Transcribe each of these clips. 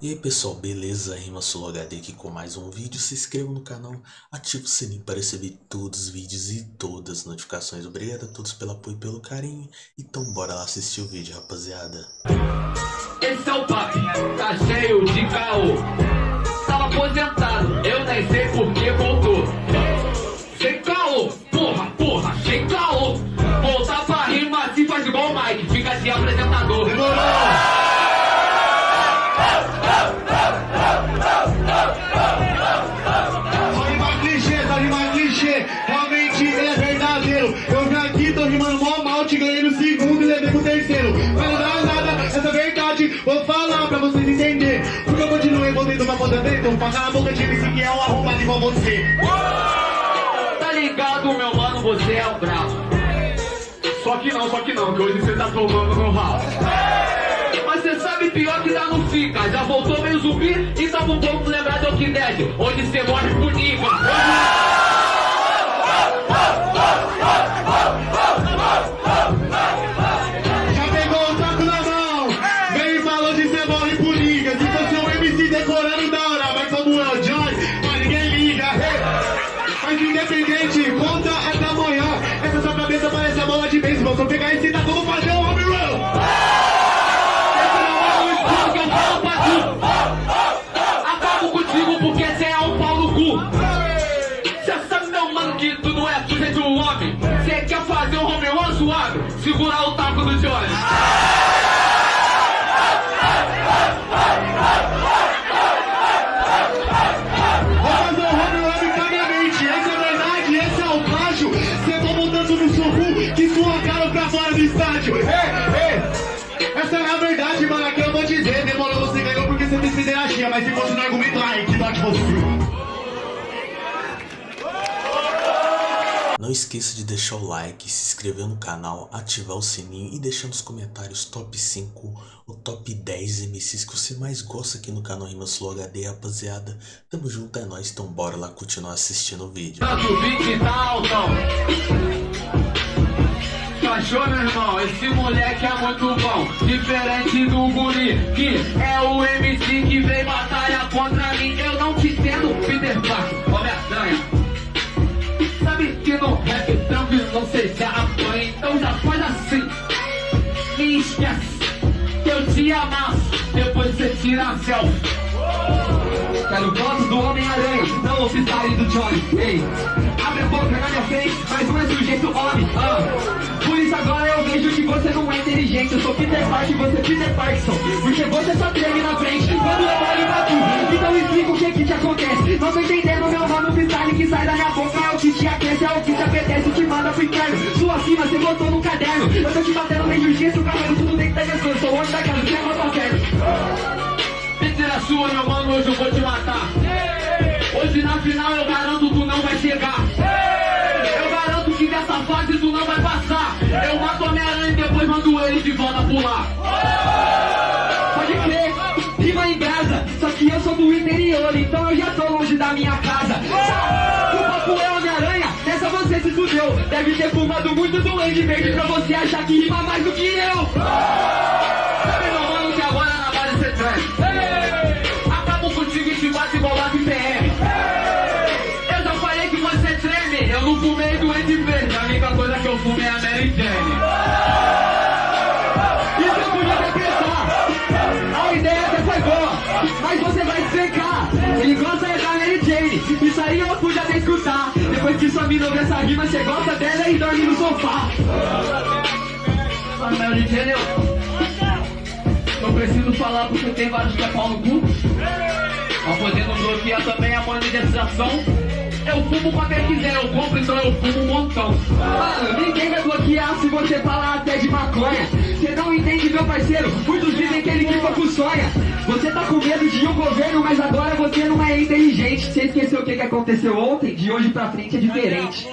E aí pessoal, beleza? Rima HD aqui com mais um vídeo. Se inscreva no canal, ative o sininho para receber todos os vídeos e todas as notificações. Obrigado a todos pelo apoio e pelo carinho. Então bora lá assistir o vídeo, rapaziada. Esse é o papo, tá cheio de caô. Tava aposentado, eu nem sei por que voltou. Sem caô, porra, porra, sem caô. Voltar pra rima se faz igual o Mike, fica de apresentador. A boca de MC que é um arrombado igual você. Tá ligado, meu mano? Você é o brabo. Só que não, só que não, que hoje você tá tomando no ralo. Mas você sabe pior que dá no fica. Já voltou meio zumbi e tava um pouco lembrado do que Dead. Onde você morre por nível. De um homem. Cê quer fazer um home run suave? Segurar o taco do Johnny. estádio. Ei, ei. Essa é a verdade, mano. Aqui eu vou dizer. Demorou, você ganhou porque você fez pederastia. Mas se fosse no argumento, ai, que dó você. Não esqueça de deixar o like, se inscrever no canal, ativar o sininho e deixar nos comentários top 5 ou top 10 MCs que você mais gosta aqui no canal Rimas Flow HD, rapaziada. Tamo junto, é nóis, então bora lá continuar assistindo o vídeo. Achou, meu irmão? Esse moleque é muito bom Diferente do guri Que é o MC que vem batalha contra mim Eu não te entendo, Peter Parker que no rap também não sei se apanha Então já faz assim. Me esquece Que eu te amasso. Depois você tira a selfie. Quero foto do Homem-Aranha, não o freestyle do Johnny. Ei, abre a boca na minha frente, mas não é sujeito homem ah. Por isso agora vejo que você não é inteligente. Eu sou Peter Parker e você é Peter Parkinson. Porque você só treme na frente quando eu olho pra tu. Então explica o que que te acontece. Não tô entendendo meu nome, o freestyle que sai da minha boca. É o que te aquece, é o que te apetece, o que manda pro inferno. Sua cima, você botou no caderno. Eu tô te batendo nem jiu-jitsu, cabelo tudo dentro da minha Sou o homem da casa, você é meu parceiro. Mentira sua, meu mano, hoje eu vou te pular. Pode crer, rima em casa. Só que eu sou do interior, então eu já tô longe da minha casa. O papo é Homem-Aranha, nessa você se fudeu. Deve ter fumado muito do Andy Verde pra você achar que rima mais do que eu. Isso aí eu pude até escutar. Depois que sua mina ouve essa rima, você gosta dela e dorme no sofá. A Mary Jane, eu... Não preciso falar porque tem vários que é pau no cu. Mas podendo bloquear também a monetização. Eu fumo quando eu quiser, eu compro, então eu fumo um montão. Mano, ninguém vai bloquear se você falar até de maconha. Você não entende, meu parceiro? Muitos dizem que ele fica com sonha. Você tá com medo de um governo, mas agora você não é inteligente. Você esqueceu o que, que aconteceu ontem? De hoje pra frente é diferente.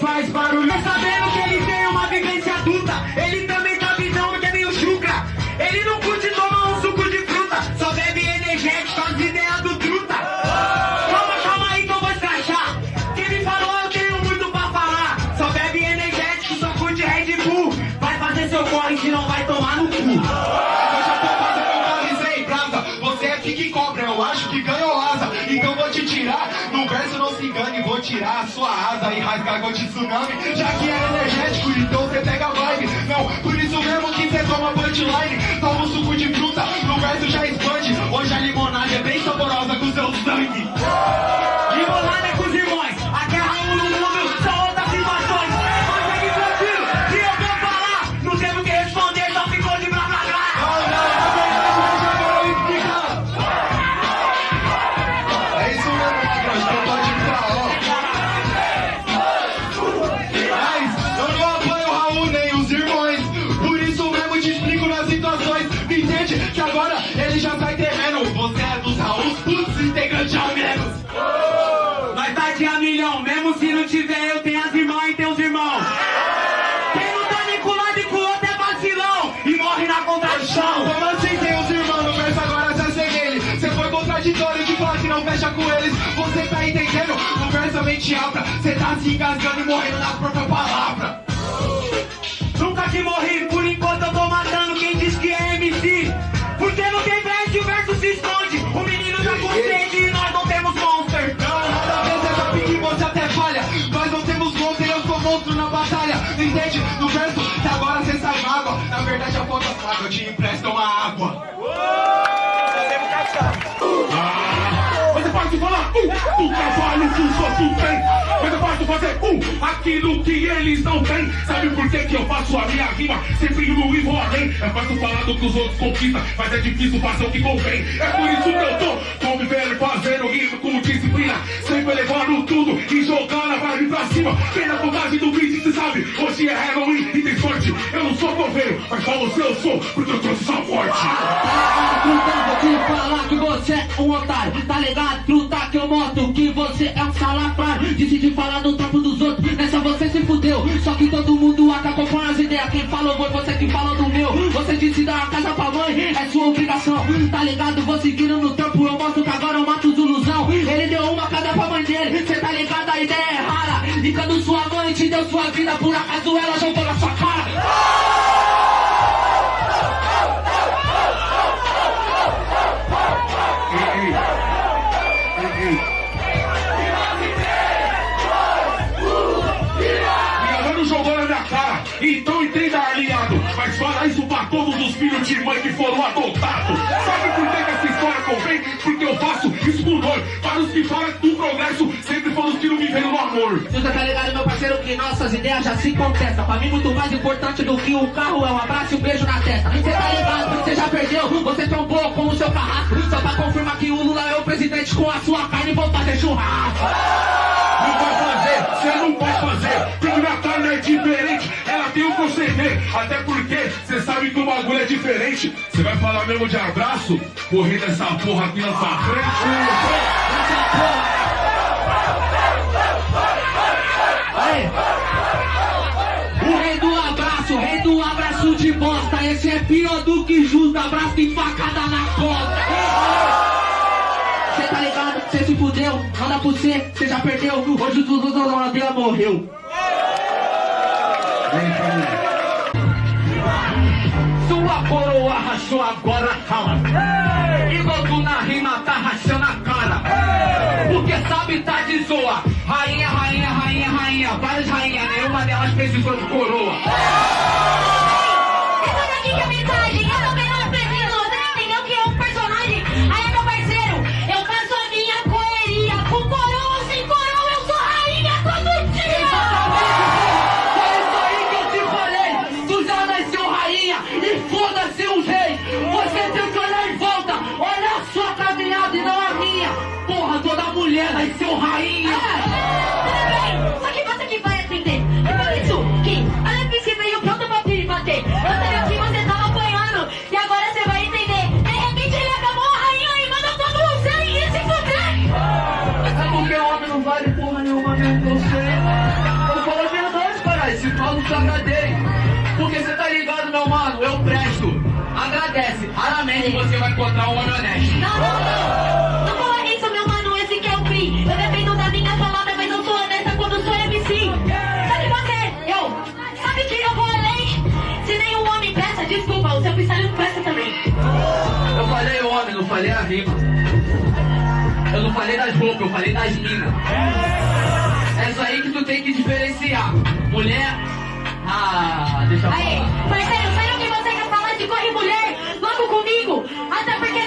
Faz barulho sabendo que ele tem uma vivência tirar a sua asa e rasgar gol de tsunami. Já que é energético, então você pega a vibe. Não, por isso mesmo que você toma punchline. Toma um suco de fruta, no verso já expande. Mente abra. Você tá se engasgando e morrendo na própria palavra. Nunca que morri, por enquanto eu tô matando quem diz que é MC. Porque não tem verso e o verso se esconde. O menino tá com sede e nós não temos monster. Não, nada a ver, você sabe que você até falha. Nós não temos monstro e eu sou monstro na batalha. Entende? No verso que agora você sai mágoa. Na verdade a falta fraca, eu te empresto uma água. Têm. Mas é fácil fazer um aquilo que eles não têm. Sabe por que, que eu faço a minha rima? Sempre no e vou além. É fácil falar do que os outros conquistam, mas é difícil fazer o que convém. É por isso que eu tô convivendo, fazendo rima com disciplina. Sempre levando tudo e jogando a vibe pra cima. Tem na vontade do beat, cê sabe. Hoje é Halloween e tem sorte. Eu não sou coveiro, mas pra você eu sou, porque eu trouxe essa morte. Truta, vou te falar que você é um otário Tá ligado, Decidi falar do trampo dos outros, nessa você se fudeu. Só que todo mundo acabou com as ideias. Quem falou foi você que falou do meu. Você disse dar a casa pra mãe, é sua obrigação. Tá ligado, vou seguindo no trampo Eu mostro que agora eu mato os ilusão. Ele deu uma casa pra mãe dele. Cê tá ligado, a ideia é rara. E quando sua mãe te deu sua vida Por acaso ela jogou isso pra todos os filhos de mãe que foram adotados. Sabe por que, que essa história convém? Porque eu faço isso por dor. Para os que falam do progresso, sempre foram os que não viveram no amor. Você tá ligado, meu parceiro, que nossas ideias já se contestam. Pra mim, muito mais importante do que um carro é um abraço e um beijo na testa. Você tá ligado, você já perdeu, você trombou com o seu carrasco. Só pra confirmar que o Lula é o presidente com a sua carne, vou fazer churrasco. Não vai fazer, você não vai fazer. Porque minha carne é diferente, ela tem um proceder. Até porque sabe que o bagulho é diferente. Você vai falar mesmo de abraço? Correr dessa porra aqui na sua frente. O rei do abraço, o rei do abraço de bosta. Esse é pior do que justo, abraço de facada na costa. Cê tá ligado? Cê se fudeu, manda pro cê, cê já perdeu. Hoje o Dudu Sua coroa rachou agora a calma. Igual tu na rima tá rachando a cara. Porque sabe tá de zoa. Rainha, rainha, rainha, rainha. Várias rainhas, nenhuma delas precisou de coroa. Toda mulher nasceu rainha. Tudo bem, só que você que vai atender. É por isso que a Lepice veio pronta pra me bater. Eu sabia que você tava apanhando e agora você vai entender. De repente ele acabou a rainha e mandou todo mundo ser e se fuder! É porque homem não vale porra nenhuma mesmo que eu sei. Eu falo a verdade, caralho. Se falo, te agradei. Porque você tá ligado, meu mano, eu presto. Agradece. Raramente você vai encontrar um homem honesto. Não, não, não! Eu falei homem, não falei a rima. Eu não falei das roupas, eu falei das minas. É isso aí que tu tem que diferenciar. Mulher. Ah, deixa eu Aí, falar. parceiro, sério que você quer falar de corre mulher logo comigo? Até porque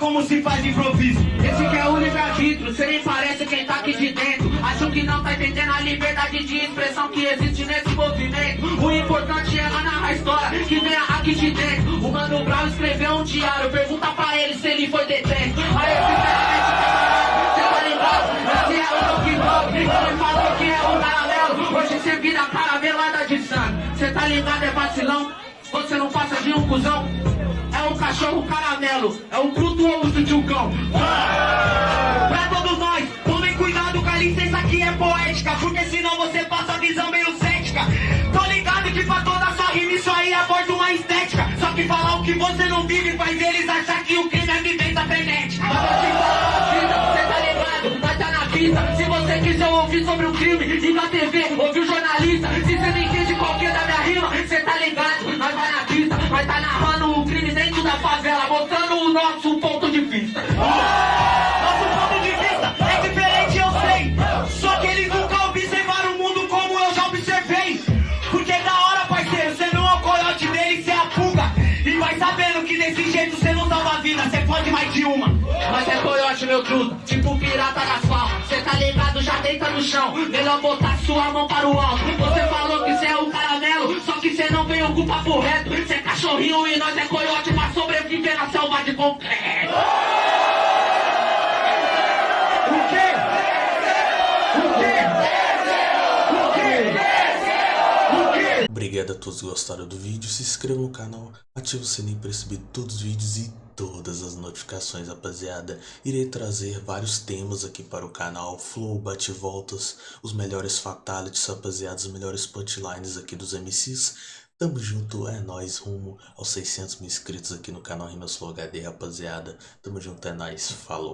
como se faz improviso. Esse que é o livre-arbítrio, nem parece quem tá aqui de dentro. Acho que não tá entendendo a liberdade de expressão que existe nesse movimento. O importante é narrar a história que vem aqui de dentro. O Mano Brown escreveu um diário, pergunta pra ele se ele foi detento. Aí, sinceramente, camarada, cê tá ligado? Esse é o Donkey Dog, ele falou que é o caramelo. Hoje cê vira de sangue. Cê tá ligado, é vacilão? Você não passa de um cuzão? É um cachorro caramelo, é um bruto osso de um cão. Pra todos nós, tomem cuidado com a licença que é poética, porque senão você passa a visão meio cética. Tô ligado que pra toda sua rima isso aí aborda uma estética. Só que falar o que você não vive faz eles achar que o crime é vivência frenética. Mas vou te falar uma fita, cê tá ligado, nós tá na pista. Se você quiser ouvir sobre o crime, liga a TV, ouve o jornalista. Se cê não entende qualquer da minha rima, cê tá ligado, nós vai na pista. Nós tá narrando o crime dentro da favela, mostrando o nosso ponto de vista. Nosso ponto de vista é diferente, eu sei. Só que eles nunca observaram o mundo como eu já observei. Porque da hora, parceiro, você não é o coiote dele, você é a pulga. E vai sabendo que desse jeito você não salva a vida, você pode mais de uma. Mas é coiote, meu truta, tipo pirata da asfalto. Cê tá ligado, já deita no chão. Melhor botar sua mão para o alto. Você falou que cê é o caramelo, só que cê não veio com o papo reto. Cê é cachorrinho e nós é coiote pra sobreviver na selva de concreto. O quê? O quê? O quê? O quê? Obrigado a todos que gostaram do vídeo, se inscreva no canal, ative o sininho para receber todos os vídeos e todas as notificações, rapaziada. Irei trazer vários temas aqui para o canal, flow, bate-voltas, os melhores fatalities, rapaziada, os melhores punchlines aqui dos MCs. Tamo junto, é nóis, rumo aos 600 mil inscritos aqui no canal Rimas Flow HD, rapaziada. Tamo junto, é nóis, falou.